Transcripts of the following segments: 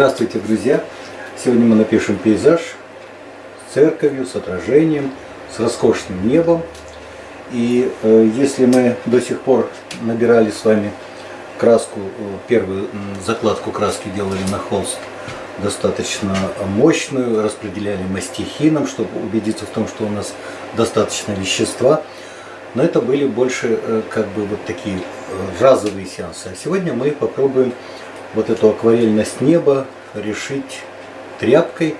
Здравствуйте, друзья! Сегодня мы напишем пейзаж с церковью, с отражением, с роскошным небом. И э, если мы до сих пор набирали с вами краску, э, первую закладку краски делали на холст, достаточно мощную, распределяли мастихином, чтобы убедиться в том, что у нас достаточно вещества. Но это были больше э, как бы вот такие э, разовые сеансы. А сегодня мы попробуем вот эту акварельность неба решить тряпкой,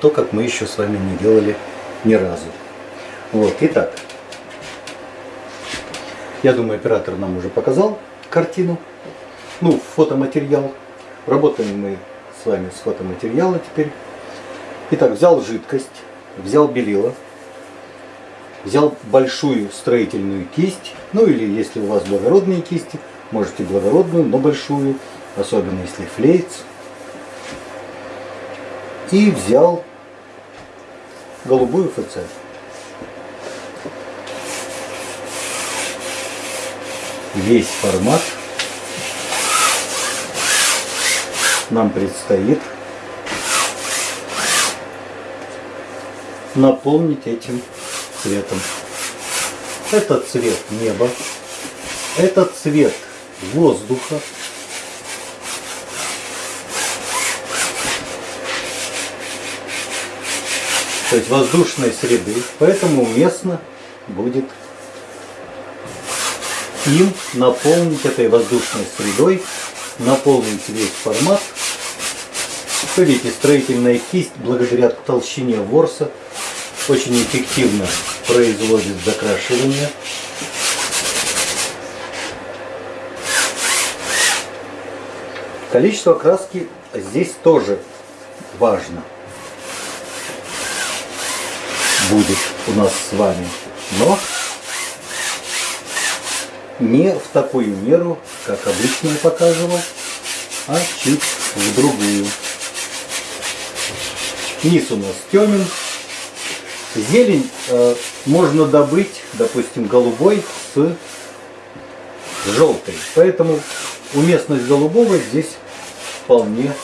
то, как мы еще с вами не делали ни разу. Вот, итак, я думаю, оператор нам уже показал картину, ну, фотоматериал. Работаем мы с вами с фотоматериала теперь. Итак, взял жидкость, взял белила, взял большую строительную кисть, ну или если у вас благородные кисти, можете благородную, но большую, особенно если флейц. И взял голубую ФЦ. Весь формат нам предстоит наполнить этим цветом. Это цвет неба, это цвет воздуха, то есть воздушной среды, поэтому уместно будет им наполнить этой воздушной средой, наполнить весь формат. Вы видите, строительная кисть благодаря толщине ворса очень эффективно производит закрашивание. Количество краски здесь тоже важно. Будет у нас с вами. Но не в такую меру, как обычно я показывал, а чуть в другую. Низ у нас темен. Зелень э, можно добыть, допустим, голубой с желтой. Поэтому уместность голубого здесь вполне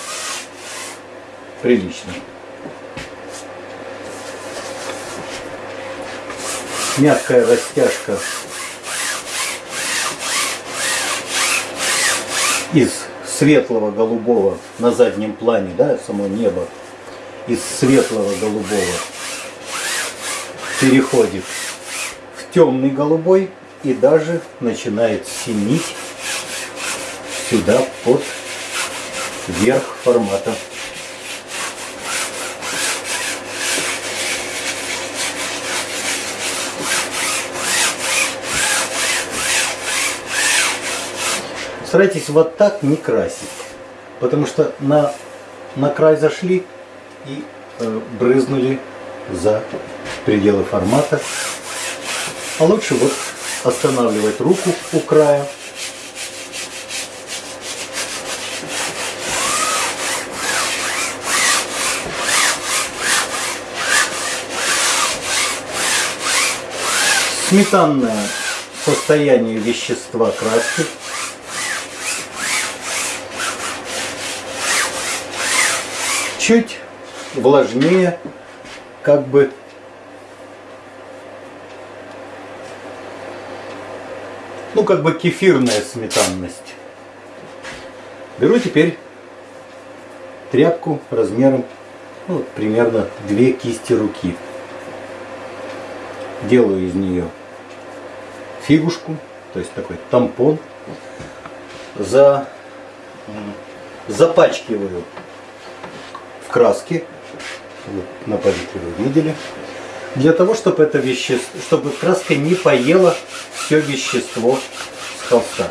приличная. Мягкая растяжка из светлого голубого на заднем плане, да, само небо, из светлого голубого переходит в темный голубой и даже начинает синить сюда под верх формата. Старайтесь вот так не красить, потому что на, на край зашли и э, брызнули за пределы формата. А лучше вот останавливать руку у края. Сметанное состояние вещества краски чуть влажнее, как бы ну как бы кефирная сметанность. Беру теперь тряпку размером ну, примерно две кисти руки. Делаю из нее фигушку, то есть такой тампон. За, запачкиваю в краске. На палитре вы видели. Для того, чтобы это вещество, чтобы краска не поела все вещество с холста.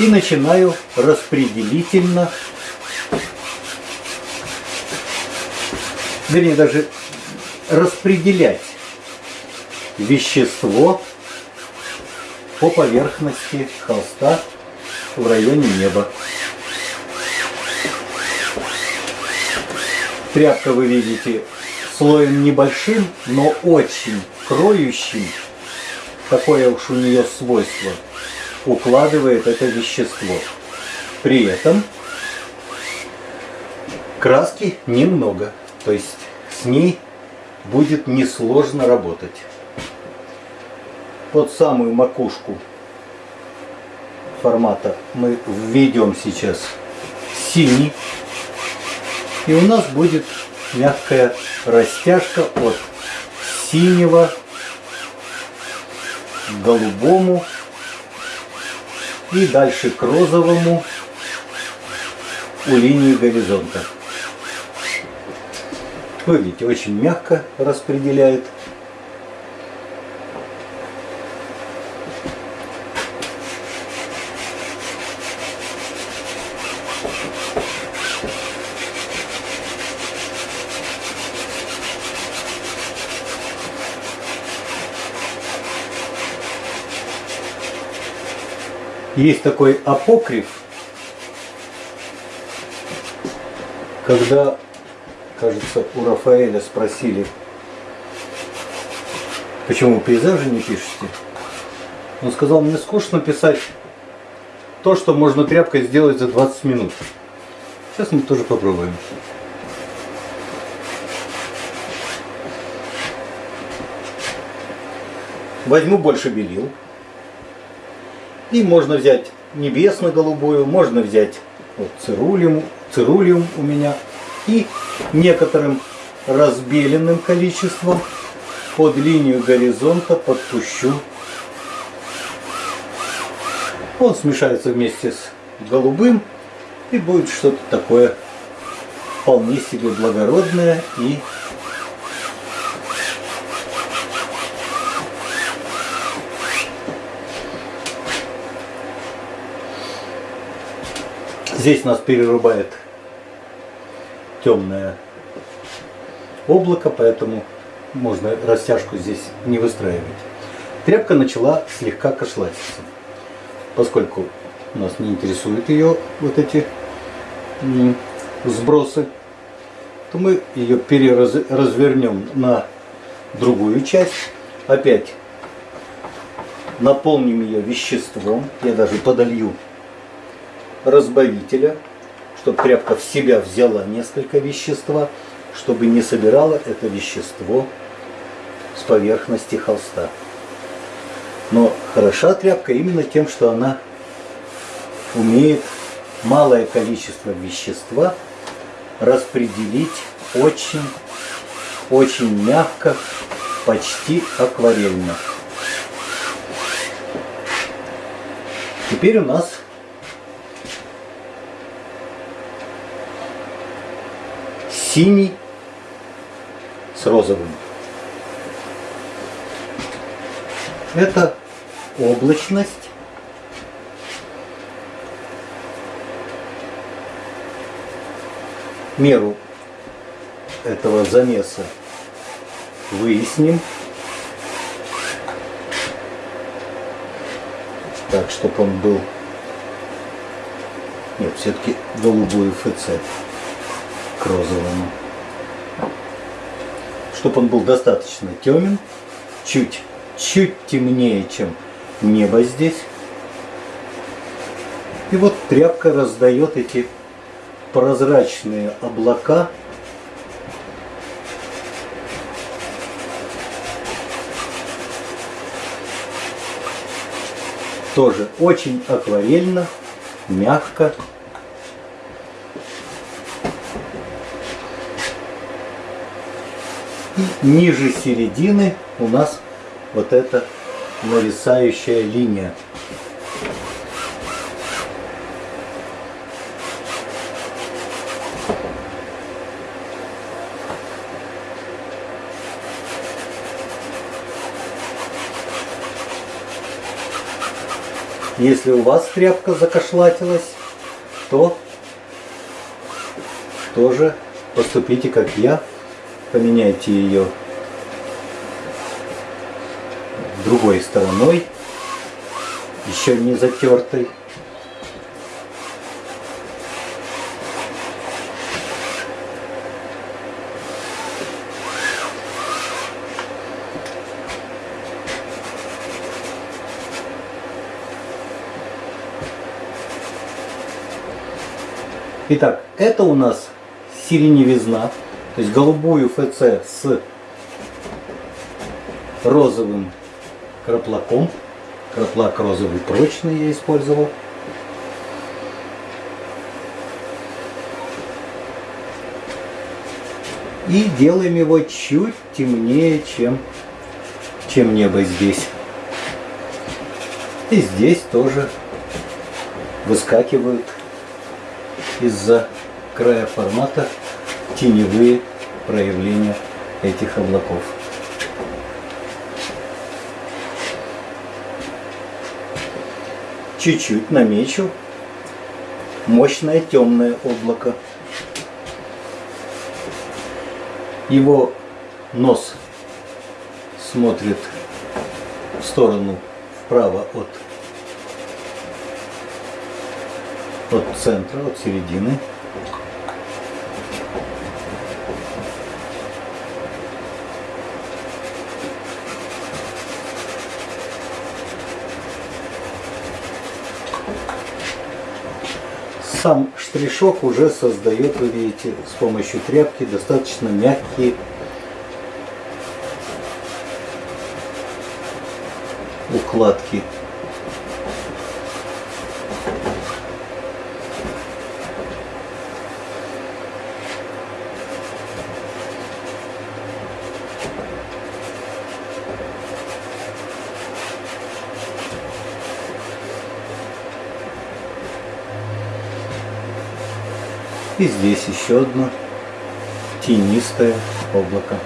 И начинаю распределительно, вернее даже распределять вещество по поверхности холста в районе неба. Тряпка, вы видите, слоем небольшим, но очень кроющим. Такое уж у нее свойство. Укладывает это вещество. При этом Краски немного, то есть с ней будет несложно работать. Под самую макушку формата мы введем сейчас синий. И у нас будет мягкая растяжка от синего к голубому и дальше к розовому у линии горизонта. Вы видите, очень мягко распределяет. Есть такой апокриф, когда, кажется, у Рафаэля спросили, почему пейзажи не пишете, он сказал, мне скучно писать то, что можно тряпкой сделать за 20 минут. Сейчас мы тоже попробуем. Возьму больше белил. И можно взять небесно-голубую, можно взять вот цирулиум, цирулиум у меня. И некоторым разбеленным количеством под линию горизонта подпущу. Он смешается вместе с голубым и будет что-то такое вполне себе благородное и Здесь нас перерубает темное облако, поэтому можно растяжку здесь не выстраивать. Тряпка начала слегка кошлатиться. Поскольку нас не интересуют ее вот эти сбросы, то мы ее переразвернем на другую часть. Опять наполним ее веществом. Я даже подолью разбавителя, чтобы тряпка в себя взяла несколько вещества, чтобы не собирала это вещество с поверхности холста. Но хороша тряпка именно тем, что она умеет малое количество вещества распределить очень, очень мягко, почти акварельно. Теперь у нас синий с розовым. Это облачность. Меру этого замеса выясним. Так, чтобы он был... Нет, все-таки голубую ФЦ к розовому. Чтобы он был достаточно темен, чуть, чуть темнее, чем небо здесь. И вот тряпка раздает эти прозрачные облака тоже очень акварельно, мягко. Ниже середины у нас вот эта нависающая линия. Если у вас тряпка закошлатилась, то тоже поступите как я поменяйте ее другой стороной, еще не затертой. Итак, это у нас сиреневизна, то есть голубую ФЦ с розовым краплаком. Краплак розовый прочный я использовал. И делаем его чуть темнее, чем, чем небо здесь. И здесь тоже выскакивают из-за края формата теневые проявления этих облаков. Чуть-чуть намечу мощное темное облако. Его нос смотрит в сторону вправо от, от центра, от середины. Сам штришок уже создает, вы видите, с помощью тряпки достаточно мягкие укладки. И здесь еще одно тенистое облако.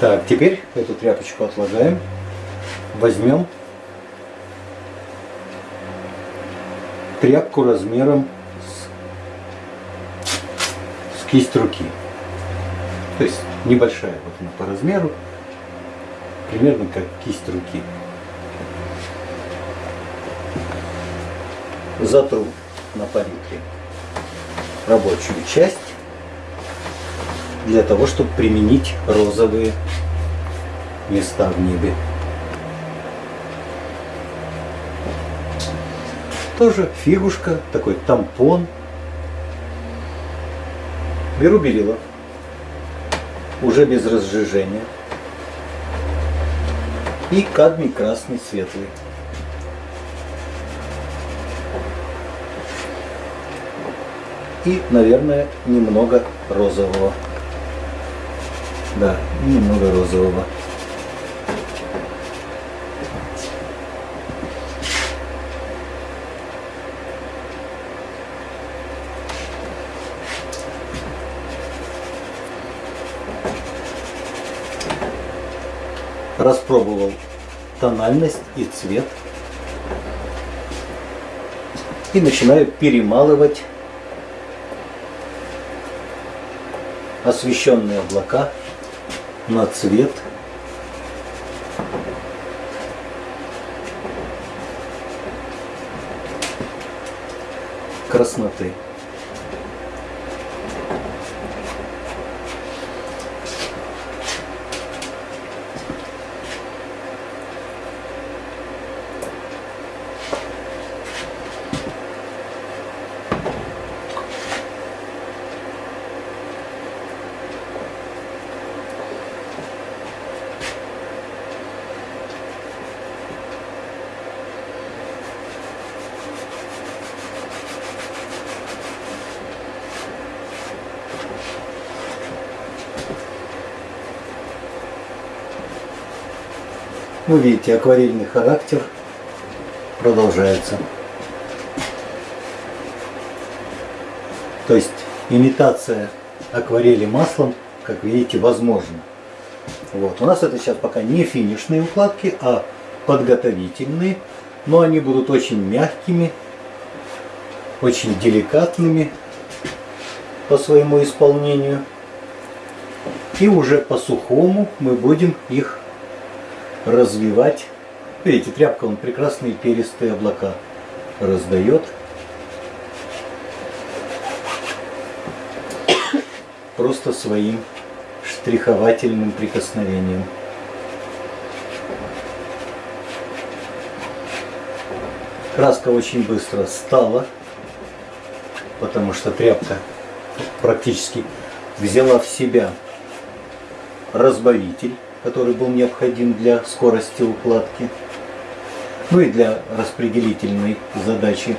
Так, теперь эту тряпочку отлагаем. Возьмем тряпку размером с, с кисть руки. То есть небольшая вот она по размеру, примерно как кисть руки. Затру на палитре рабочую часть для того, чтобы применить розовые места в небе. Тоже фигушка, такой тампон. Беру белила, уже без разжижения. И кадмий красный светлый. И, наверное, немного розового. Да, немного розового. распробовал тональность и цвет и начинаю перемалывать освещенные облака на цвет красноты. Ну, видите, акварельный характер продолжается. То есть имитация акварели маслом, как видите, возможна. Вот. У нас это сейчас пока не финишные укладки, а подготовительные. Но они будут очень мягкими, очень деликатными по своему исполнению. И уже по сухому мы будем их развивать. Видите, тряпка он прекрасные перистые облака раздает. Просто своим штриховательным прикосновением. Краска очень быстро стала, потому что тряпка практически взяла в себя разбавитель, который был необходим для скорости укладки, ну и для распределительной задачи